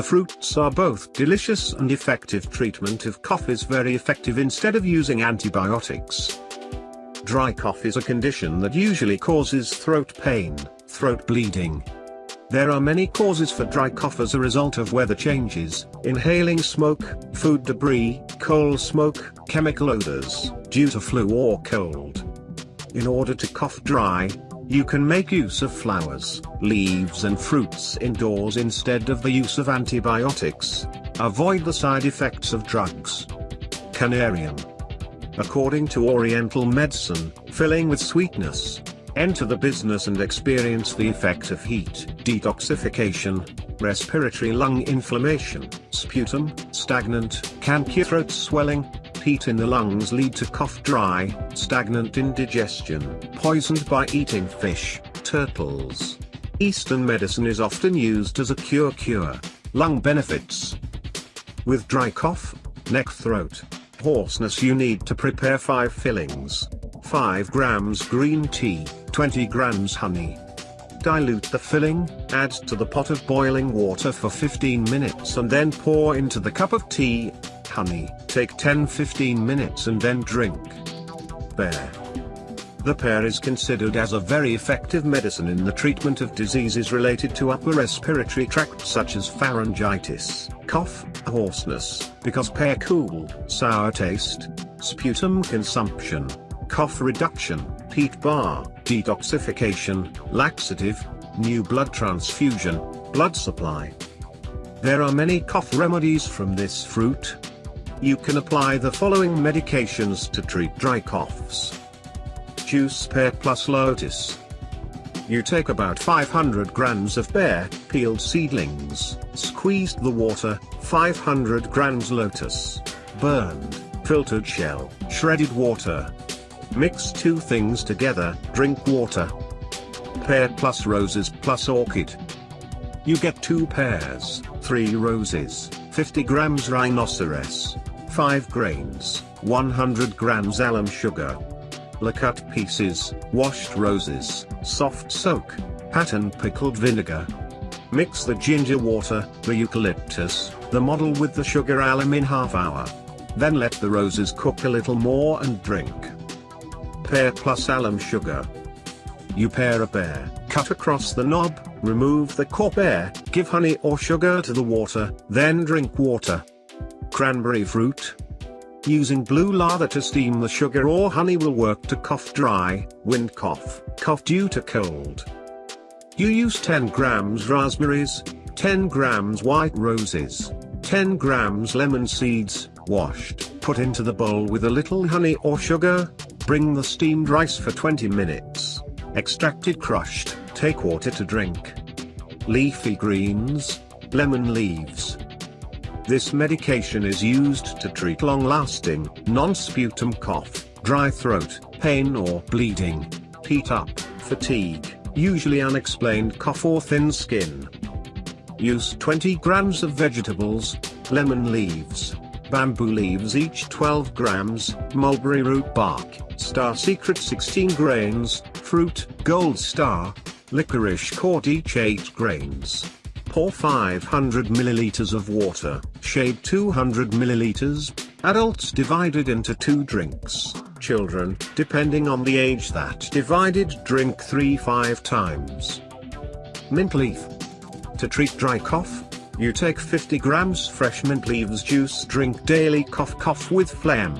The fruits are both delicious and effective treatment if cough is very effective instead of using antibiotics. Dry cough is a condition that usually causes throat pain, throat bleeding. There are many causes for dry cough as a result of weather changes, inhaling smoke, food debris, coal smoke, chemical odors, due to flu or cold. In order to cough dry, you can make use of flowers, leaves and fruits indoors instead of the use of antibiotics. Avoid the side effects of drugs. Canarium. According to Oriental medicine, filling with sweetness. Enter the business and experience the effect of heat, detoxification, respiratory lung inflammation, sputum, stagnant, cancer throat swelling, heat in the lungs lead to cough dry, stagnant indigestion, poisoned by eating fish, turtles. Eastern medicine is often used as a cure cure. Lung benefits. With dry cough, neck throat, hoarseness you need to prepare 5 fillings. 5 grams green tea, 20 grams honey. Dilute the filling, add to the pot of boiling water for 15 minutes and then pour into the cup of tea, honey. Take 10-15 minutes and then drink. Pear. The pear is considered as a very effective medicine in the treatment of diseases related to upper respiratory tract such as pharyngitis, cough, hoarseness, because pear cool, sour taste, sputum consumption, cough reduction, heat bar, detoxification, laxative, new blood transfusion, blood supply. There are many cough remedies from this fruit, you can apply the following medications to treat dry coughs. Juice pear plus lotus. You take about 500 grams of pear, peeled seedlings, squeezed the water, 500 grams lotus, burned, filtered shell, shredded water. Mix two things together, drink water. Pear plus roses plus orchid. You get two pears, three roses, 50 grams rhinoceros, 5 grains, 100 grams alum sugar. La cut pieces, washed roses, soft soak, pattern pickled vinegar. Mix the ginger water, the eucalyptus, the model with the sugar alum in half hour. Then let the roses cook a little more and drink. Pear plus alum sugar. You pare a pear, cut across the knob, remove the core pear, give honey or sugar to the water, then drink water cranberry fruit. Using blue lather to steam the sugar or honey will work to cough dry, wind cough, cough due to cold. You use 10 grams raspberries, 10 grams white roses, 10 grams lemon seeds, washed, put into the bowl with a little honey or sugar, bring the steamed rice for 20 minutes. Extracted crushed, take water to drink. Leafy greens, lemon leaves, this medication is used to treat long-lasting, non-sputum cough, dry throat, pain or bleeding, heat up, fatigue, usually unexplained cough or thin skin. Use 20 grams of vegetables, lemon leaves, bamboo leaves each 12 grams, mulberry root bark, star secret 16 grains, fruit, gold star, licorice cord each 8 grains. Pour 500 milliliters of water, shade 200 milliliters, adults divided into two drinks, children, depending on the age that divided drink 3-5 times. Mint leaf. To treat dry cough, you take 50 grams fresh mint leaves juice drink daily cough cough with phlegm.